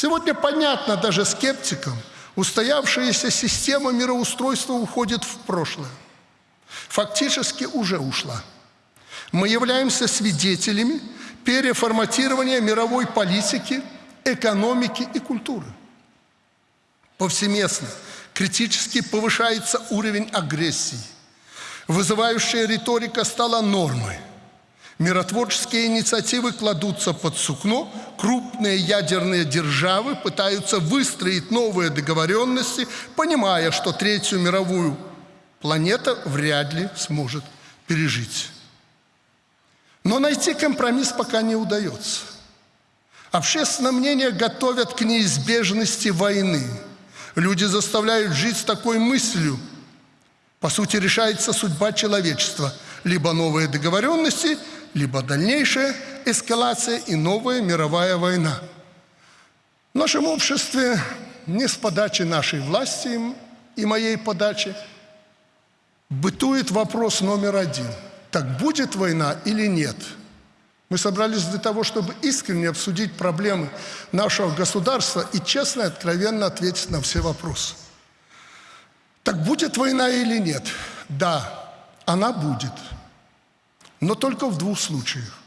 Сегодня понятно даже скептикам, устоявшаяся система мироустройства уходит в прошлое. Фактически уже ушла. Мы являемся свидетелями переформатирования мировой политики, экономики и культуры. Повсеместно, критически повышается уровень агрессии. Вызывающая риторика стала нормой – Миротворческие инициативы кладутся под сукно, крупные ядерные державы пытаются выстроить новые договоренности, понимая, что Третью мировую планета вряд ли сможет пережить. Но найти компромисс пока не удается. Общественное мнение готовят к неизбежности войны. Люди заставляют жить с такой мыслью. По сути, решается судьба человечества. Либо новые договоренности – либо дальнейшая эскалация и новая мировая война. В нашем обществе не с подачи нашей власти и моей подачи бытует вопрос номер один. Так будет война или нет? Мы собрались для того, чтобы искренне обсудить проблемы нашего государства и честно и откровенно ответить на все вопросы. Так будет война или нет? Да, она будет но только в двух случаях.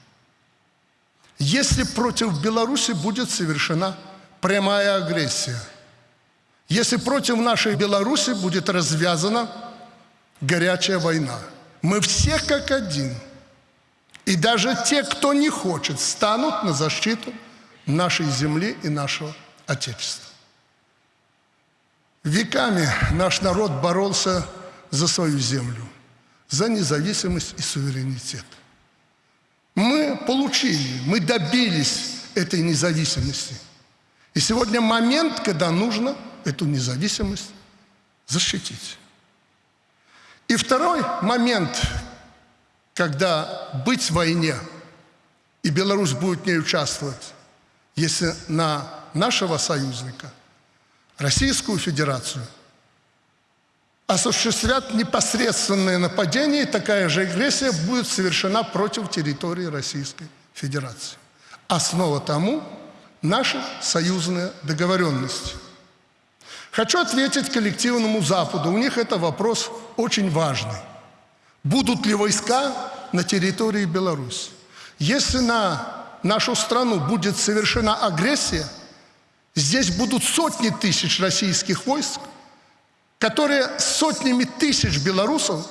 Если против Беларуси будет совершена прямая агрессия, если против нашей Беларуси будет развязана горячая война, мы все как один, и даже те, кто не хочет, станут на защиту нашей земли и нашего Отечества. Веками наш народ боролся за свою землю за независимость и суверенитет. Мы получили, мы добились этой независимости. И сегодня момент, когда нужно эту независимость защитить. И второй момент, когда быть в войне, и Беларусь будет в ней участвовать, если на нашего союзника, Российскую Федерацию – осуществят непосредственное нападение, и такая же агрессия будет совершена против территории Российской Федерации. Основа тому – наши союзные договоренности. Хочу ответить коллективному Западу. У них это вопрос очень важный. Будут ли войска на территории Беларуси? Если на нашу страну будет совершена агрессия, здесь будут сотни тысяч российских войск, которые сотнями тысяч белорусов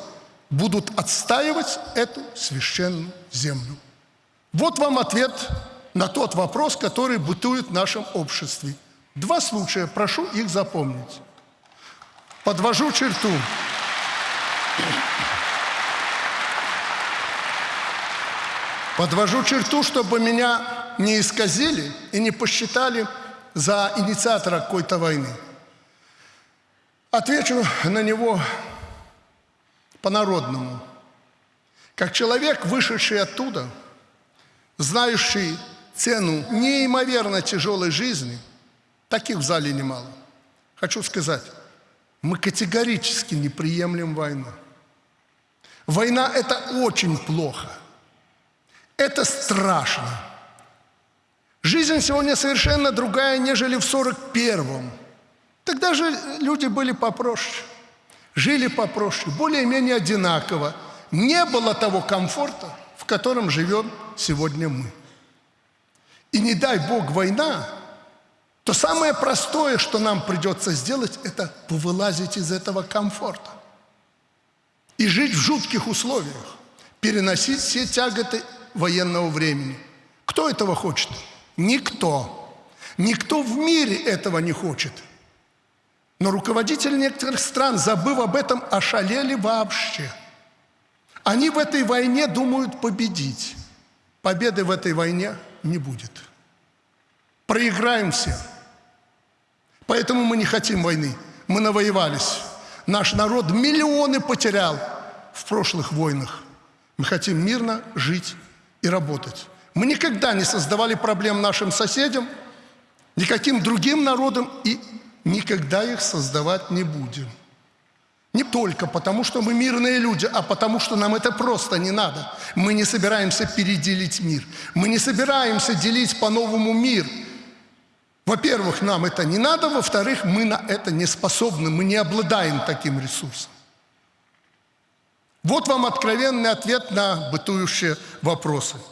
будут отстаивать эту священную землю. Вот вам ответ на тот вопрос, который бытует в нашем обществе. Два случая, прошу их запомнить. Подвожу черту. Подвожу черту, чтобы меня не исказили и не посчитали за инициатора какой-то войны. Отвечу на него по-народному. Как человек, вышедший оттуда, знающий цену неимоверно тяжелой жизни, таких в зале немало. Хочу сказать, мы категорически не приемлем войну. Война – это очень плохо. Это страшно. Жизнь сегодня совершенно другая, нежели в 41-м. Тогда же люди были попроще, жили попроще, более-менее одинаково. Не было того комфорта, в котором живем сегодня мы. И не дай Бог война, то самое простое, что нам придется сделать, это повылазить из этого комфорта. И жить в жутких условиях, переносить все тяготы военного времени. Кто этого хочет? Никто. Никто в мире этого не хочет – но руководители некоторых стран, забыв об этом, ошалели вообще. Они в этой войне думают победить. Победы в этой войне не будет. Проиграем все. Поэтому мы не хотим войны. Мы навоевались. Наш народ миллионы потерял в прошлых войнах. Мы хотим мирно жить и работать. Мы никогда не создавали проблем нашим соседям, никаким другим народам и никогда их создавать не будем. Не только потому, что мы мирные люди, а потому, что нам это просто не надо. Мы не собираемся переделить мир. Мы не собираемся делить по-новому мир. Во-первых, нам это не надо, во-вторых, мы на это не способны, мы не обладаем таким ресурсом. Вот вам откровенный ответ на бытующие вопросы –